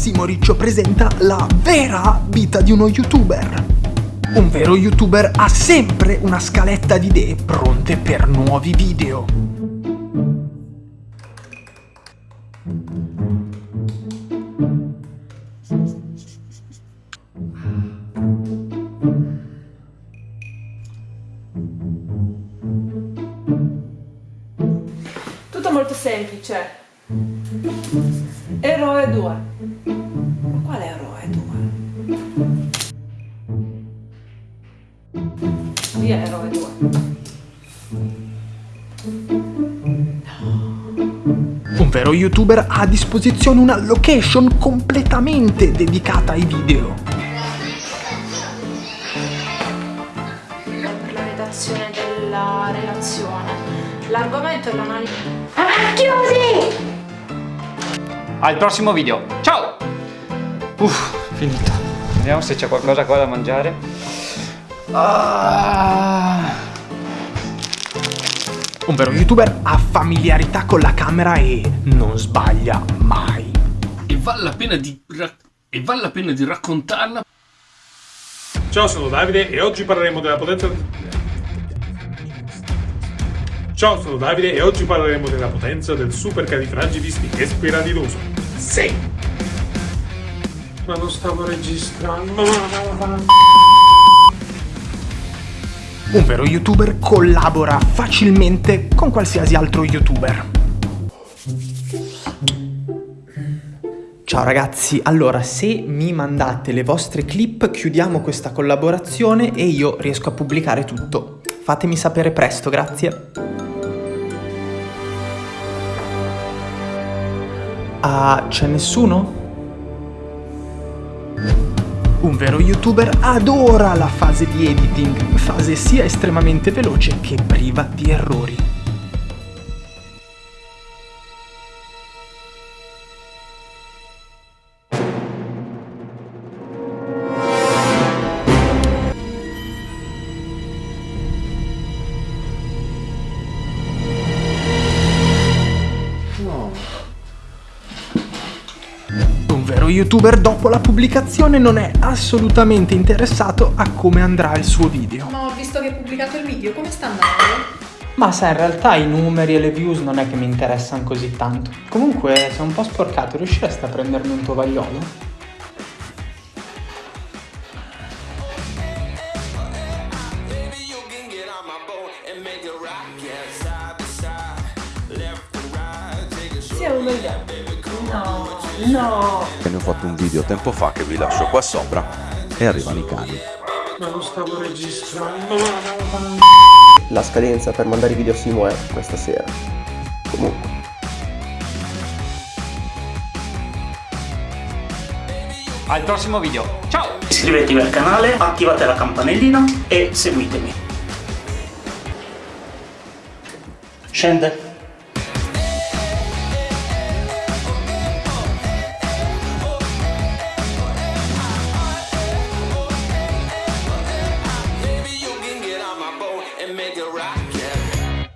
Massimo Riccio presenta la vera vita di uno youtuber. Un vero youtuber ha sempre una scaletta di idee pronte per nuovi video. Tutto molto semplice. Eroe 2. Ma quale eroe 2? Via eroe 2. Un vero youtuber ha a disposizione una location completamente dedicata ai video. Per la redazione della relazione. L'argomento è l'analisi. Al prossimo video. Ciao! Uff, finito. Vediamo se c'è qualcosa qua da mangiare. Ah. Un vero youtuber ha familiarità con la camera e non sbaglia mai. e vale la pena di, e vale la pena di raccontarla Ciao, sono Davide e oggi parleremo della potenza. Ciao, sono Davide e oggi parleremo della potenza del supercalifragilisticexpialidocious. Sì! Ma non stavo registrando. Un vero youtuber collabora facilmente con qualsiasi altro youtuber. Ciao ragazzi, allora se mi mandate le vostre clip chiudiamo questa collaborazione e io riesco a pubblicare tutto. Fatemi sapere presto, grazie. Ah, c'è nessuno? Un vero youtuber adora la fase di editing, fase sia estremamente veloce che priva di errori. Youtuber dopo la pubblicazione non è assolutamente interessato a come andrà il suo video. Ma ho visto che hai pubblicato il video, come sta andando? Ma sai, in realtà i numeri e le views non è che mi interessano così tanto. Comunque, sei un po' sporcato, riusciresti a prendermi un tovagliolo? Sia uno gli altri. No, no. Ne ho fatto un video tempo fa che vi lascio qua sopra e arrivano i cani. Ma non stavo registrando. La scadenza per mandare i video a Simo è questa sera. Comunque. Al prossimo video. Ciao! Iscrivetevi al canale, attivate la campanellina e seguitemi. Scende.